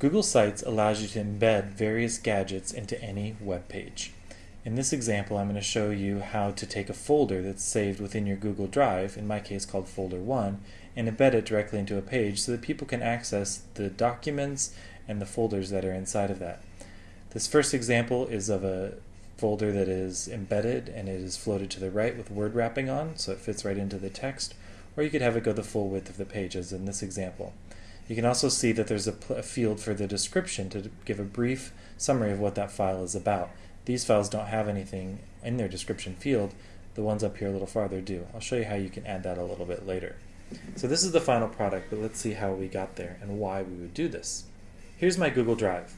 Google Sites allows you to embed various gadgets into any web page. In this example, I'm going to show you how to take a folder that's saved within your Google Drive, in my case called Folder 1, and embed it directly into a page so that people can access the documents and the folders that are inside of that. This first example is of a folder that is embedded and it is floated to the right with word wrapping on so it fits right into the text, or you could have it go the full width of the page as in this example. You can also see that there's a, a field for the description to give a brief summary of what that file is about. These files don't have anything in their description field. The ones up here a little farther do. I'll show you how you can add that a little bit later. So this is the final product, but let's see how we got there and why we would do this. Here's my Google Drive.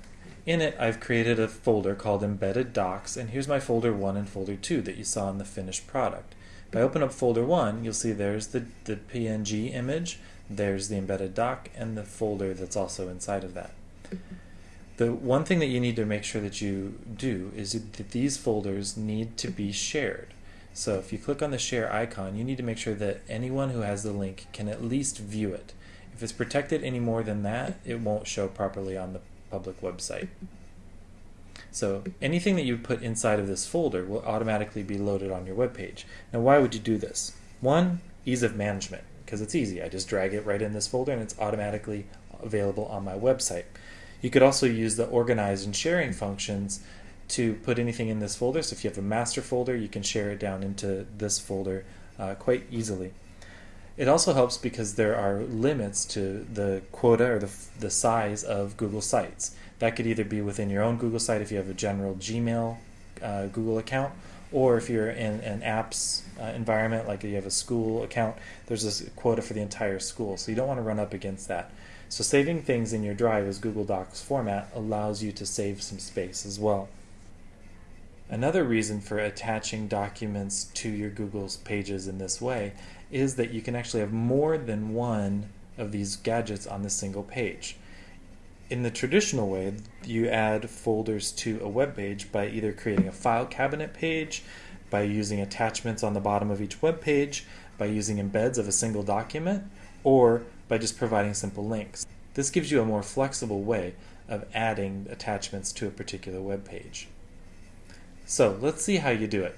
In it, I've created a folder called Embedded Docs, and here's my folder 1 and folder 2 that you saw in the finished product. If I open up folder 1, you'll see there's the, the PNG image, there's the embedded doc, and the folder that's also inside of that. Mm-hmm. The one thing that you need to make sure that you do is that these folders need to be shared. So if you click on the share icon, you need to make sure that anyone who has the link can at least view it. If it's protected any more than that, it won't show properly on the public website. So anything that you put inside of this folder will automatically be loaded on your web page. Now why would you do this? One, ease of management, because it's easy. I just drag it right in this folder and it's automatically available on my website. You could also use the organize and sharing functions to put anything in this folder. So if you have a master folder, you can share it down into this folder uh, quite easily. It also helps because there are limits to the quota or the, the size of Google Sites. That could either be within your own Google site if you have a general Gmail uh, Google account, or if you're in an apps uh, environment, like you have a school account, there's a quota for the entire school. So you don't want to run up against that. So saving things in your drive as Google Docs format allows you to save some space as well. Another reason for attaching documents to your Google's pages in this way is that you can actually have more than one of these gadgets on the single page. In the traditional way, you add folders to a web page by either creating a file cabinet page, by using attachments on the bottom of each web page, by using embeds of a single document, or by just providing simple links. This gives you a more flexible way of adding attachments to a particular web page. So let's see how you do it.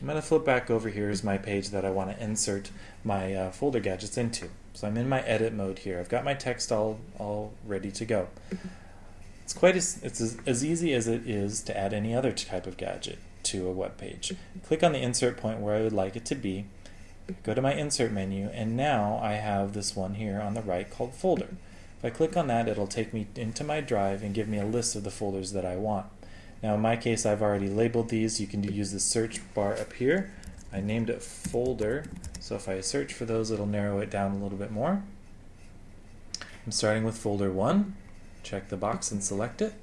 I'm going to flip back over here is my page that I want to insert my uh, folder gadgets into. So I'm in my edit mode here. I've got my text all, all ready to go. It's quite as, it's as, as easy as it is to add any other type of gadget to a web page. Click on the insert point where I would like it to be, go to my insert menu, and now I have this one here on the right called folder. If I click on that, it'll take me into my drive and give me a list of the folders that I want. Now in my case, I've already labeled these. You can use the search bar up here. I named it folder, so if I search for those, it'll narrow it down a little bit more. I'm starting with folder 1. Check the box and select it.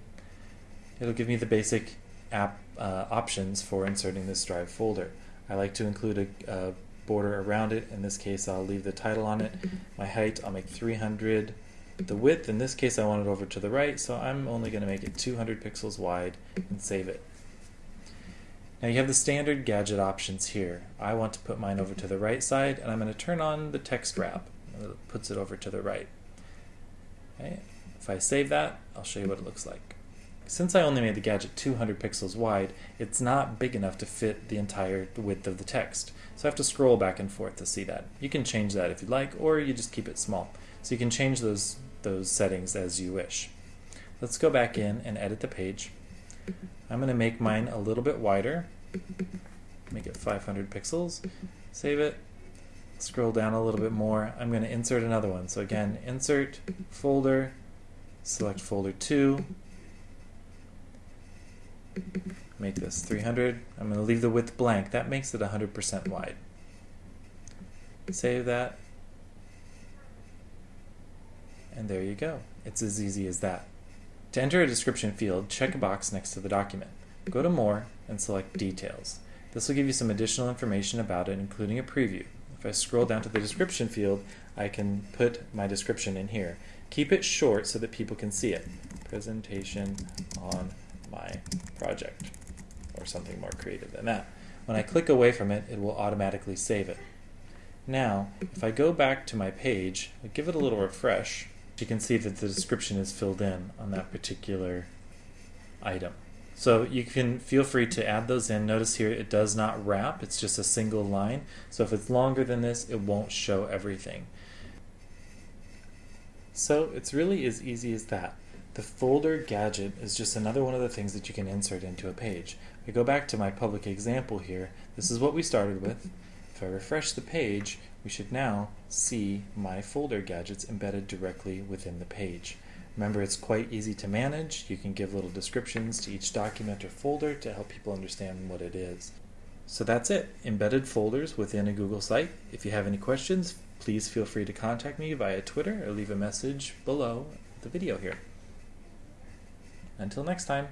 It'll give me the basic app uh, options for inserting this drive folder. I like to include a, a border around it. In this case, I'll leave the title on it. My height, I'll make 300 the width, in this case I want it over to the right, so I'm only going to make it 200 pixels wide and save it. Now you have the standard gadget options here. I want to put mine over to the right side, and I'm going to turn on the text wrap. It puts it over to the right. Okay. If I save that, I'll show you what it looks like. Since I only made the gadget 200 pixels wide, it's not big enough to fit the entire width of the text. So I have to scroll back and forth to see that. You can change that if you'd like, or you just keep it small. So you can change those those settings as you wish. Let's go back in and edit the page. I'm going to make mine a little bit wider, make it 500 pixels, save it, scroll down a little bit more. I'm going to insert another one. So again, insert, folder, select folder 2, make this 300. I'm going to leave the width blank. That makes it 100% wide. Save that, and there you go. It's as easy as that. To enter a description field, check a box next to the document. Go to More and select Details. This will give you some additional information about it, including a preview. If I scroll down to the description field, I can put my description in here. Keep it short so that people can see it. Presentation on my project, or something more creative than that. When I click away from it, it will automatically save it. Now, if I go back to my page, I give it a little refresh, you can see that the description is filled in on that particular item. So you can feel free to add those in. Notice here it does not wrap, it's just a single line. So if it's longer than this, it won't show everything. So it's really as easy as that. The folder gadget is just another one of the things that you can insert into a page. If I go back to my public example here, this is what we started with. If I refresh the page, we should now see my folder gadgets embedded directly within the page. Remember, it's quite easy to manage. You can give little descriptions to each document or folder to help people understand what it is. So that's it, embedded folders within a Google site. If you have any questions, please feel free to contact me via Twitter or leave a message below the video here. Until next time.